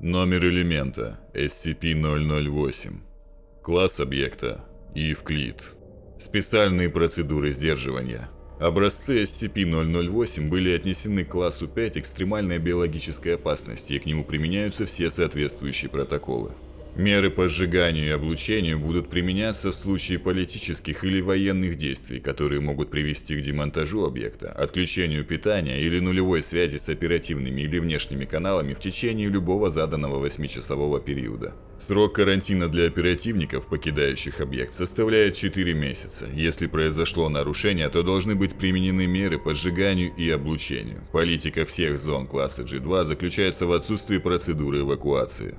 Номер элемента SCP-008. Класс объекта Евклид. Специальные процедуры сдерживания. Образцы SCP-008 были отнесены к классу 5 экстремальной биологической опасности и к нему применяются все соответствующие протоколы. Меры по сжиганию и облучению будут применяться в случае политических или военных действий, которые могут привести к демонтажу объекта, отключению питания или нулевой связи с оперативными или внешними каналами в течение любого заданного 8-часового периода. Срок карантина для оперативников, покидающих объект, составляет 4 месяца. Если произошло нарушение, то должны быть применены меры по сжиганию и облучению. Политика всех зон класса G2 заключается в отсутствии процедуры эвакуации.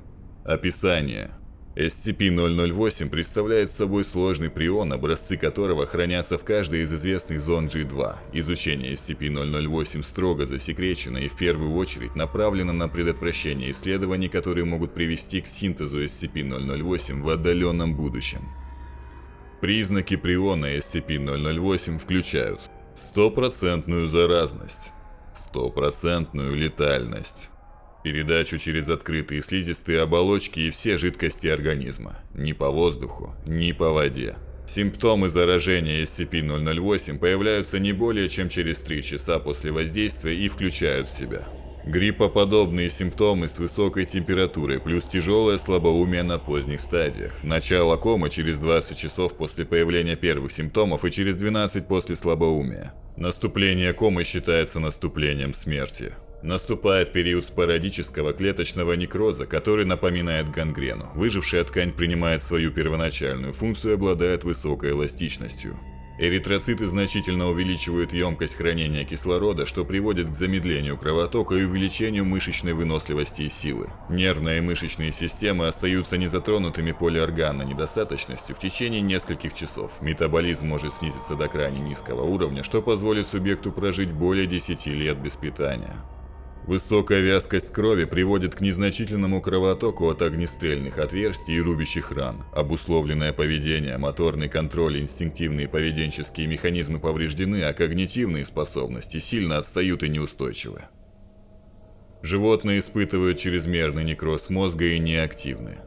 Описание. SCP-008 представляет собой сложный прион, образцы которого хранятся в каждой из известных зон G2. Изучение SCP-008 строго засекречено и в первую очередь направлено на предотвращение исследований, которые могут привести к синтезу SCP-008 в отдаленном будущем. Признаки приона SCP-008 включают стопроцентную заразность, стопроцентную летальность, Передачу через открытые слизистые оболочки и все жидкости организма. Ни по воздуху, ни по воде. Симптомы заражения SCP-008 появляются не более чем через 3 часа после воздействия и включают в себя Гриппоподобные симптомы с высокой температурой плюс тяжелое слабоумие на поздних стадиях. Начало комы через 20 часов после появления первых симптомов и через 12 после слабоумия. Наступление комы считается наступлением смерти. Наступает период спорадического клеточного некроза, который напоминает гангрену. Выжившая ткань принимает свою первоначальную функцию и обладает высокой эластичностью. Эритроциты значительно увеличивают емкость хранения кислорода, что приводит к замедлению кровотока и увеличению мышечной выносливости и силы. Нервные и мышечные системы остаются незатронутыми полиорганной недостаточностью в течение нескольких часов. Метаболизм может снизиться до крайне низкого уровня, что позволит субъекту прожить более 10 лет без питания. Высокая вязкость крови приводит к незначительному кровотоку от огнестрельных отверстий и рубящих ран. Обусловленное поведение, моторный контроль инстинктивные поведенческие механизмы повреждены, а когнитивные способности сильно отстают и неустойчивы. Животные испытывают чрезмерный некроз мозга и неактивны.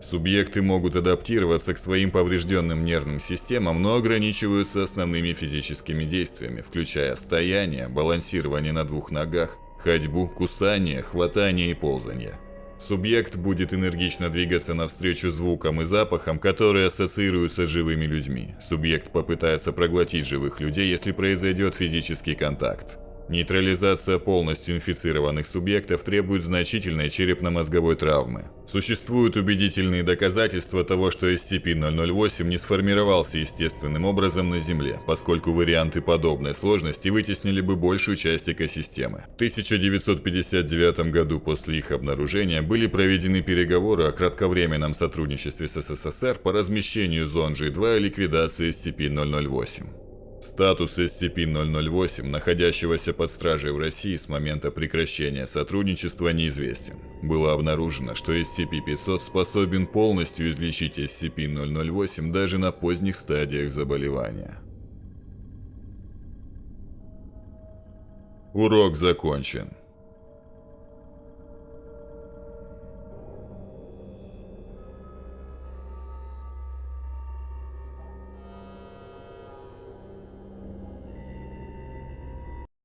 Субъекты могут адаптироваться к своим поврежденным нервным системам, но ограничиваются основными физическими действиями, включая стояние, балансирование на двух ногах, ходьбу, кусание, хватание и ползание. Субъект будет энергично двигаться навстречу звукам и запахам, которые ассоциируются с живыми людьми. Субъект попытается проглотить живых людей, если произойдет физический контакт. Нейтрализация полностью инфицированных субъектов требует значительной черепно-мозговой травмы. Существуют убедительные доказательства того, что SCP-008 не сформировался естественным образом на Земле, поскольку варианты подобной сложности вытеснили бы большую часть экосистемы. В 1959 году после их обнаружения были проведены переговоры о кратковременном сотрудничестве с СССР по размещению зон G2 и ликвидации SCP-008. Статус SCP-008, находящегося под стражей в России с момента прекращения сотрудничества, неизвестен. Было обнаружено, что SCP-500 способен полностью излечить SCP-008 даже на поздних стадиях заболевания. Урок закончен.